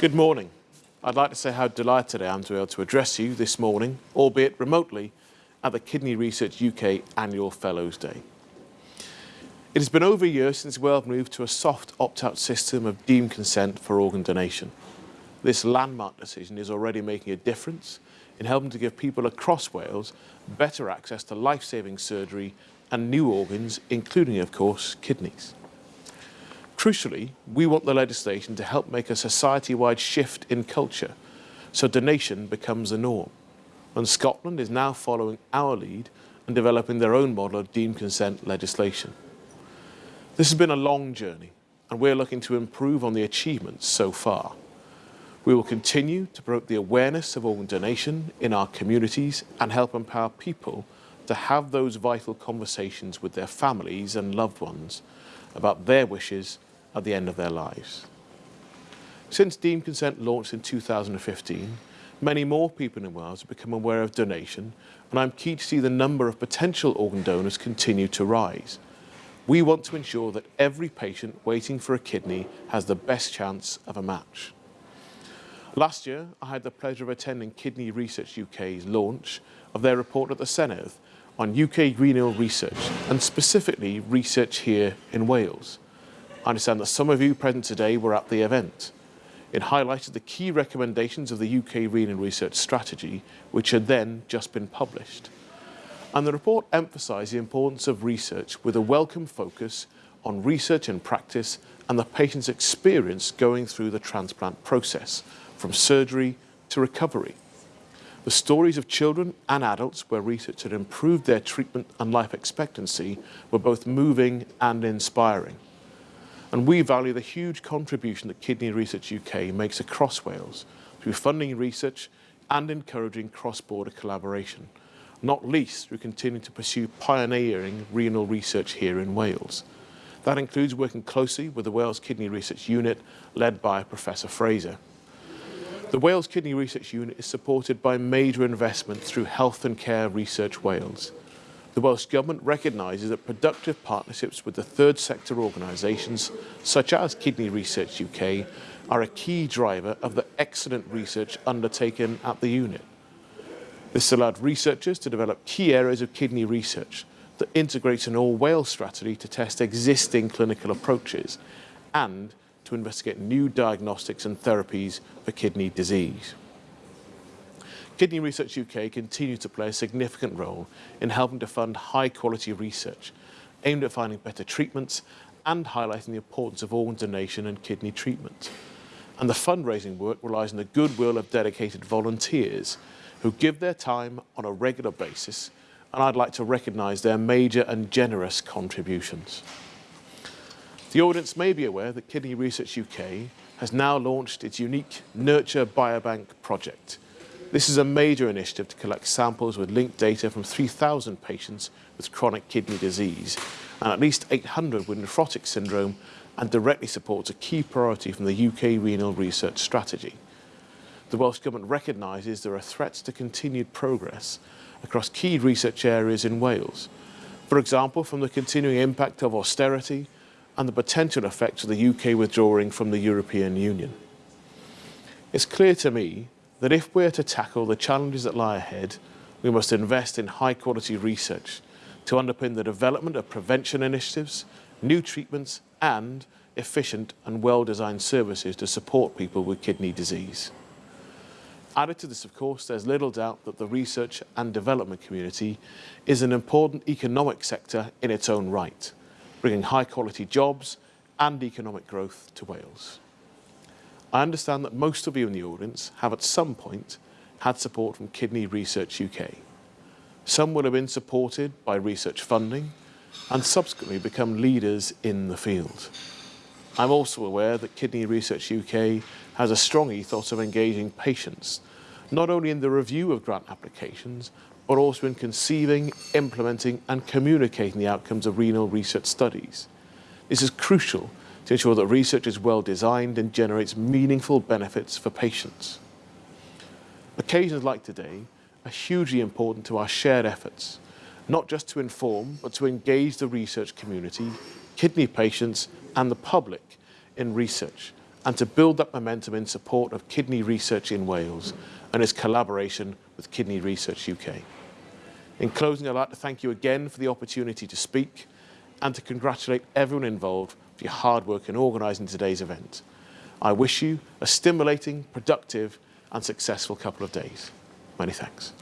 Good morning. I'd like to say how delighted I am to be able to address you this morning, albeit remotely, at the Kidney Research UK Annual Fellows Day. It has been over a year since Wales moved to a soft opt-out system of deemed consent for organ donation. This landmark decision is already making a difference in helping to give people across Wales better access to life-saving surgery and new organs, including, of course, kidneys. Crucially, we want the legislation to help make a society-wide shift in culture so donation becomes the norm. And Scotland is now following our lead and developing their own model of deemed consent legislation. This has been a long journey and we're looking to improve on the achievements so far. We will continue to promote the awareness of organ donation in our communities and help empower people to have those vital conversations with their families and loved ones about their wishes at the end of their lives. Since Deemed Consent launched in 2015, many more people in Wales have become aware of donation and I'm keen to see the number of potential organ donors continue to rise. We want to ensure that every patient waiting for a kidney has the best chance of a match. Last year, I had the pleasure of attending Kidney Research UK's launch of their report at the Senedd on UK renal research and specifically research here in Wales. I understand that some of you present today were at the event. It highlighted the key recommendations of the UK renal research strategy, which had then just been published and the report emphasised the importance of research with a welcome focus on research and practice and the patient's experience going through the transplant process, from surgery to recovery. The stories of children and adults where research had improved their treatment and life expectancy were both moving and inspiring. And we value the huge contribution that Kidney Research UK makes across Wales through funding research and encouraging cross-border collaboration not least through continuing to pursue pioneering renal research here in Wales. That includes working closely with the Wales Kidney Research Unit led by Professor Fraser. The Wales Kidney Research Unit is supported by major investment through Health and Care Research Wales. The Welsh Government recognises that productive partnerships with the third sector organisations, such as Kidney Research UK, are a key driver of the excellent research undertaken at the unit. This allowed researchers to develop key areas of kidney research that integrates an all-Wales strategy to test existing clinical approaches and to investigate new diagnostics and therapies for kidney disease. Kidney Research UK continues to play a significant role in helping to fund high-quality research aimed at finding better treatments and highlighting the importance of organ donation and kidney treatment. And the fundraising work relies on the goodwill of dedicated volunteers who give their time on a regular basis, and I'd like to recognise their major and generous contributions. The audience may be aware that Kidney Research UK has now launched its unique Nurture Biobank project. This is a major initiative to collect samples with linked data from 3,000 patients with chronic kidney disease and at least 800 with nephrotic syndrome and directly supports a key priority from the UK Renal Research Strategy the Welsh Government recognises there are threats to continued progress across key research areas in Wales. For example, from the continuing impact of austerity and the potential effects of the UK withdrawing from the European Union. It's clear to me that if we're to tackle the challenges that lie ahead, we must invest in high quality research to underpin the development of prevention initiatives, new treatments and efficient and well-designed services to support people with kidney disease. Added to this, of course, there's little doubt that the research and development community is an important economic sector in its own right, bringing high-quality jobs and economic growth to Wales. I understand that most of you in the audience have at some point had support from Kidney Research UK. Some will have been supported by research funding and subsequently become leaders in the field. I'm also aware that Kidney Research UK has a strong ethos of engaging patients, not only in the review of grant applications, but also in conceiving, implementing and communicating the outcomes of renal research studies. This is crucial to ensure that research is well designed and generates meaningful benefits for patients. Occasions like today are hugely important to our shared efforts, not just to inform, but to engage the research community, kidney patients and the public in research and to build that momentum in support of kidney research in Wales and its collaboration with Kidney Research UK. In closing, I'd like to thank you again for the opportunity to speak and to congratulate everyone involved for your hard work in organising today's event. I wish you a stimulating, productive and successful couple of days. Many thanks.